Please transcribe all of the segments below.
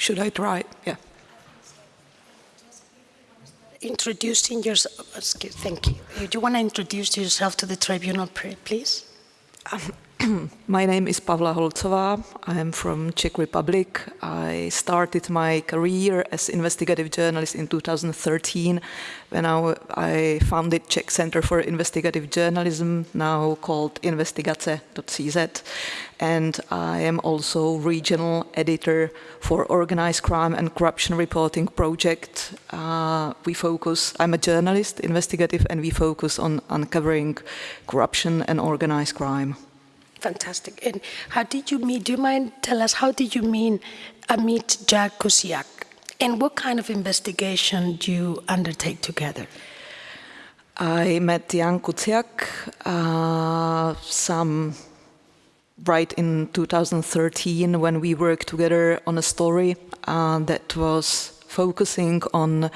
Should I try? Yeah. Introducing yourself, oh, thank you. Do you want to introduce yourself to the tribunal, please? Um, My name is Pavla Holcová. I am from Czech Republic. I started my career as investigative journalist in 2013 when I, I founded Czech Center for Investigative Journalism, now called investigace.cz. And I am also regional editor for Organized Crime and Corruption Reporting Project. Uh, we focus, I'm a journalist, investigative, and we focus on uncovering corruption and organized crime. Fantastic. And how did you meet? Do you mind tell us how did you meet Amit Jan Kuciak? And what kind of investigation do you undertake together? I met Jan Kuciak uh, some right in 2013 when we worked together on a story uh, that was focusing on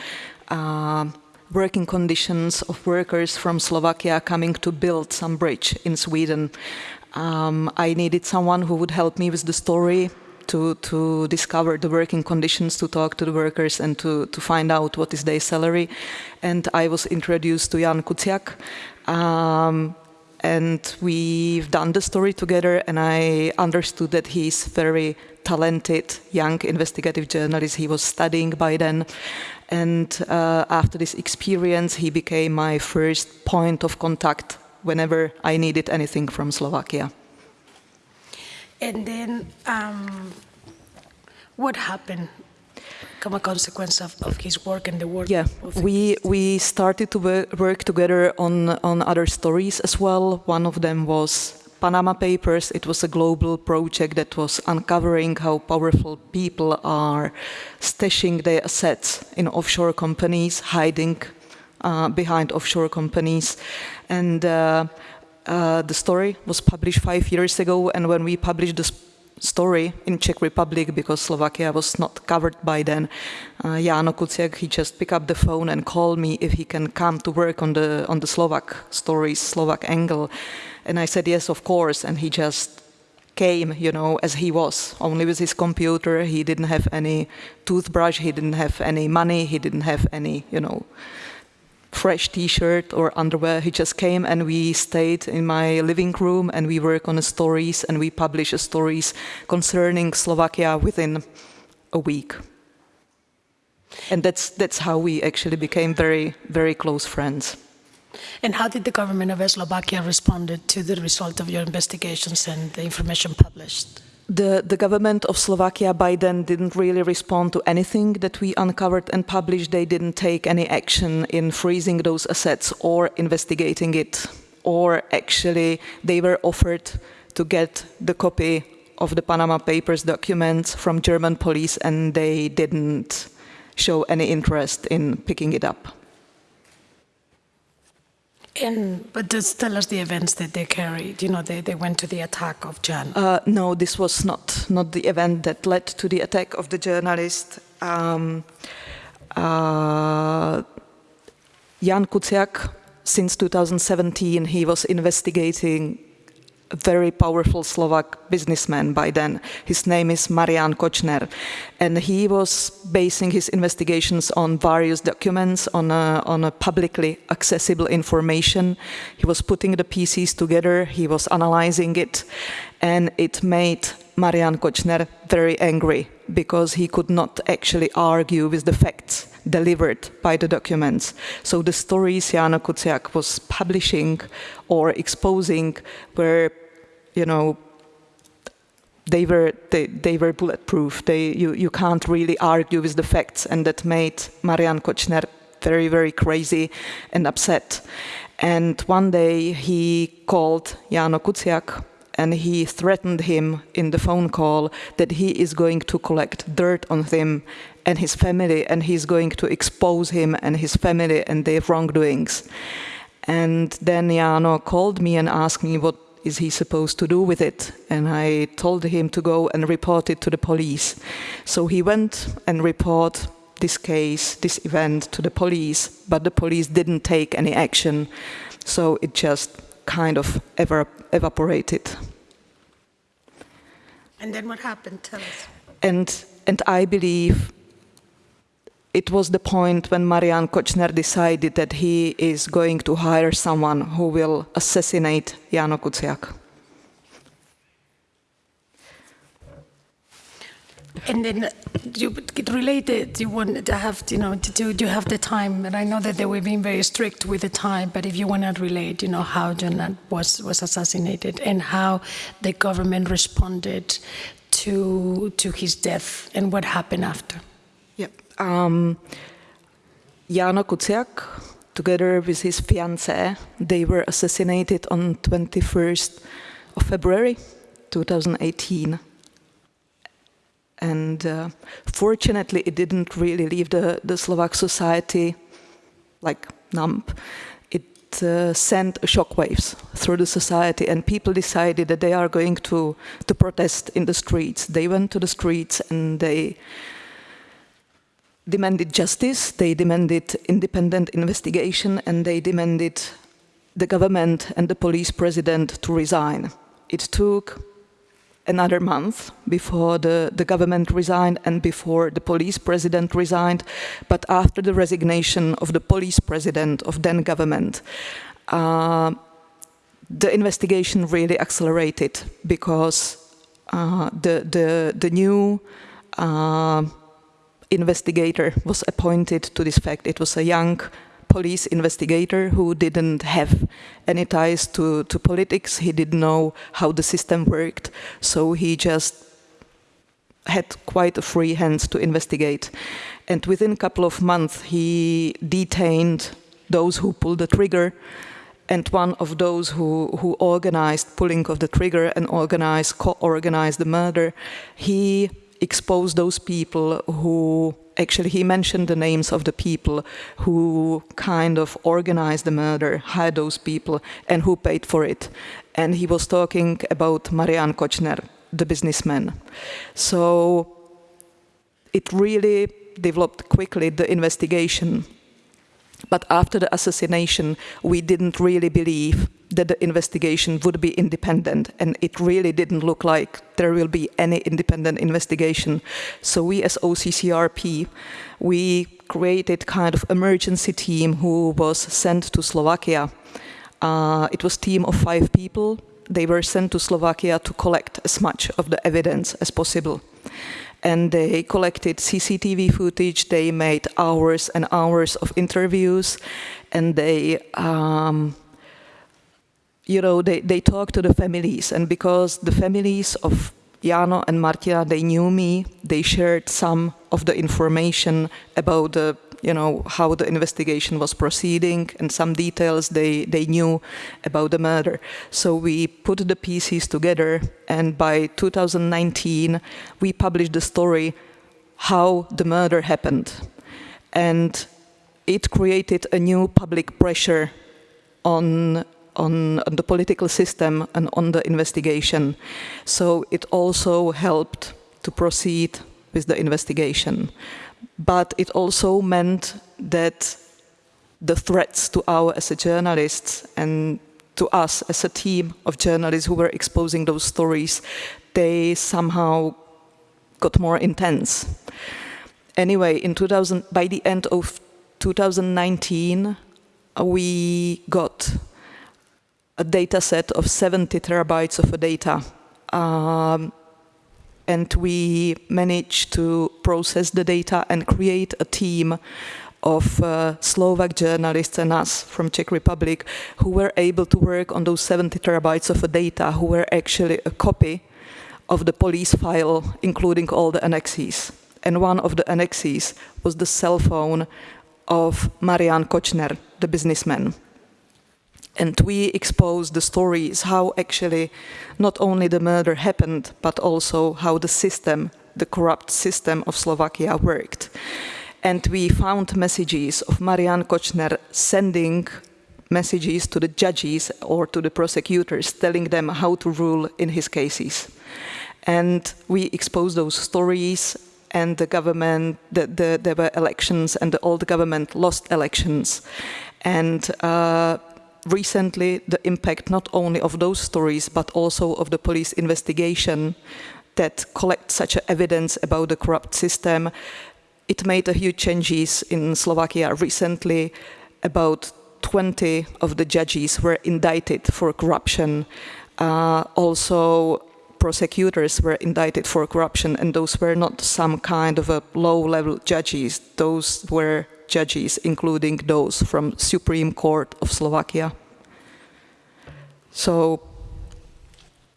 uh, working conditions of workers from Slovakia coming to build some bridge in Sweden. Um, I needed someone who would help me with the story to, to discover the working conditions, to talk to the workers and to, to find out what is their salary. And I was introduced to Jan Kuciak. Um, and we've done the story together and I understood that he's very talented young investigative journalist. He was studying by then. And uh, after this experience, he became my first point of contact whenever I needed anything from Slovakia. And then um, what happened come a consequence of, of, his work and the work yeah we we started to work, together on on other stories as well one of them was Panama Papers. It was a global project that was uncovering how powerful people are stashing their assets in offshore companies, hiding uh, behind offshore companies. And uh, uh, the story was published five years ago, and when we published the story in Czech Republic, because Slovakia was not covered by then, uh, Jano Kuciak, he just picked up the phone and called me if he can come to work on the, on the Slovak stories, Slovak angle. And I said, yes, of course, and he just came, you know, as he was, only with his computer. He didn't have any toothbrush, he didn't have any money, he didn't have any, you know, fresh t-shirt or underwear. He just came and we stayed in my living room and we work on stories and we publish stories concerning Slovakia within a week. And that's, that's how we actually became very, very close friends. And how did the government of Slovakia respond to the result of your investigations and the information published? The, the government of Slovakia by then didn't really respond to anything that we uncovered and published. They didn't take any action in freezing those assets or investigating it. Or actually, they were offered to get the copy of the Panama Papers documents from German police and they didn't show any interest in picking it up. And, but just tell us the events that they carried. You know, they, they went to the attack of Jan. Uh, no, this was not, not the event that led to the attack of the journalist. Um, uh, Jan Kuciak, since 2017, he was investigating very powerful Slovak businessman by then. His name is Marian Kočner. And he was basing his investigations on various documents, on a, on a publicly accessible information. He was putting the pieces together, he was analyzing it, and it made Marian Kočner very angry because he could not actually argue with the facts delivered by the documents. So the stories Jana Kuciak was publishing or exposing were, you know, they were they, they were bulletproof. They you you can't really argue with the facts, and that made Marian Kočner very very crazy and upset. And one day he called Jano Kuciak and he threatened him in the phone call that he is going to collect dirt on him and his family and he's going to expose him and his family and their wrongdoings. And then Jano called me and asked me what is he supposed to do with it? And I told him to go and report it to the police. So he went and report this case, this event to the police, but the police didn't take any action. So it just kind of evap evaporated. And then what happened? Tell us. And and I believe it was the point when Marian Kočner decided that he is going to hire someone who will assassinate Jano Kuciak. And then uh, you get related, you want to have, you know, to do, you have the time, and I know that they were being very strict with the time, but if you want to relate, you know, how John was, was assassinated and how the government responded to, to his death and what happened after. Um, Jano Kuciak, together with his fiancée, they were assassinated on 21st of February 2018 and uh, fortunately it didn't really leave the, the Slovak society like numb. It uh, sent shockwaves through the society and people decided that they are going to, to protest in the streets. They went to the streets and they demanded justice, they demanded independent investigation and they demanded the government and the police president to resign. It took another month before the, the government resigned and before the police president resigned. But after the resignation of the police president of then government, uh, the investigation really accelerated because uh, the, the, the new uh, investigator was appointed to this fact. It was a young police investigator who didn't have any ties to, to politics. He didn't know how the system worked. So he just had quite a free hand to investigate. And within a couple of months, he detained those who pulled the trigger and one of those who, who organized pulling of the trigger and organized, co-organized the murder, he exposed those people who actually he mentioned the names of the people who kind of organized the murder, hired those people, and who paid for it. And he was talking about Marian Kočner, the businessman. So it really developed quickly, the investigation. But after the assassination, we didn't really believe that the investigation would be independent and it really didn't look like there will be any independent investigation. So we as OCCRP, we created kind of emergency team who was sent to Slovakia. Uh, it was team of five people. They were sent to Slovakia to collect as much of the evidence as possible and they collected CCTV footage. They made hours and hours of interviews, and they um, you know, they, they talked to the families, and because the families of Jano and Martina, they knew me, they shared some of the information about the, you know, how the investigation was proceeding and some details they, they knew about the murder. So we put the pieces together and by 2019 we published the story how the murder happened. And it created a new public pressure on on, on the political system and on the investigation. So it also helped to proceed with the investigation. But it also meant that the threats to our as a journalists and to us as a team of journalists who were exposing those stories, they somehow got more intense. Anyway, in 2000, by the end of 2019, we got a data set of 70 terabytes of data. Um, and we managed to process the data and create a team of uh, Slovak journalists and us from Czech Republic who were able to work on those 70 terabytes of data who were actually a copy of the police file including all the annexes. And one of the annexes was the cell phone of Marian Kočner, the businessman and we expose the stories how actually not only the murder happened but also how the system the corrupt system of Slovakia worked and we found messages of Marian Kočner sending messages to the judges or to the prosecutors telling them how to rule in his cases and we exposed those stories and the government, the, the, there were elections and the old government lost elections. And uh, recently the impact not only of those stories but also of the police investigation that collect such evidence about the corrupt system. It made a huge changes in Slovakia recently. About 20 of the judges were indicted for corruption. Uh, also, prosecutors were indicted for corruption, and those were not some kind of a low-level judges. Those were judges, including those from Supreme Court of Slovakia. So,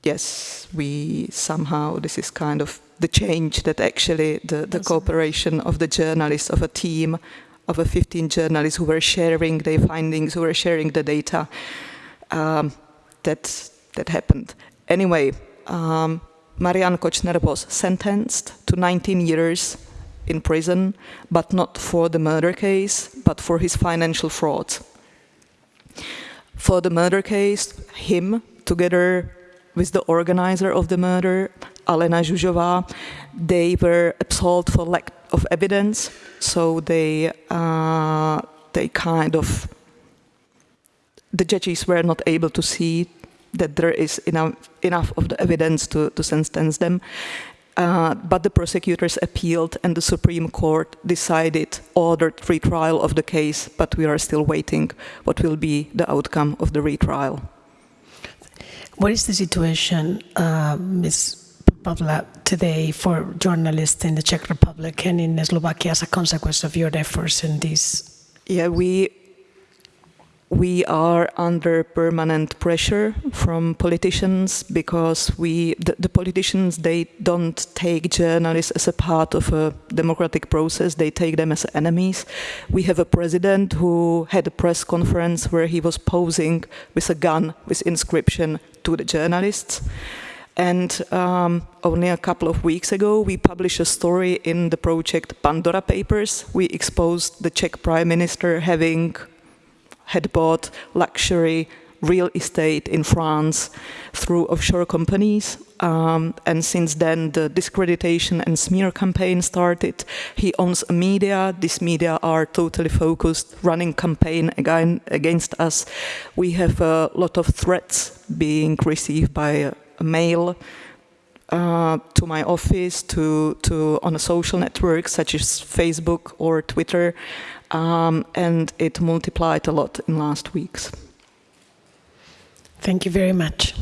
yes, we somehow, this is kind of the change that actually the, the cooperation of the journalists, of a team of a 15 journalists who were sharing their findings, who were sharing the data, um, that, that happened. Anyway, um, Marian Kočner was sentenced to 19 years in prison, but not for the murder case, but for his financial fraud. For the murder case, him, together with the organizer of the murder, Alena Zsuzsová, they were absolved for lack of evidence, so they, uh, they kind of, the judges were not able to see that there is enough, enough of the evidence to, to sentence them. Uh, but the prosecutors appealed and the Supreme Court decided, ordered retrial of the case, but we are still waiting what will be the outcome of the retrial. What is the situation, uh, Ms. Pavla, today for journalists in the Czech Republic and in Slovakia as a consequence of your efforts in this? Yeah, we we are under permanent pressure from politicians because we the, the, politicians they don't take journalists as a part of a democratic process. They take them as enemies. We have a president who had a press conference where he was posing with a gun with inscription to the journalists. And um, only a couple of weeks ago, we published a story in the project Pandora Papers. We exposed the Czech Prime Minister having had bought luxury real estate in France through offshore companies. Um, and since then, the discreditation and smear campaign started. He owns a media. These media are totally focused, running campaign again against us. We have a lot of threats being received by mail uh, to my office, to, to on a social network such as Facebook or Twitter um, and it multiplied a lot in last weeks. Thank you very much.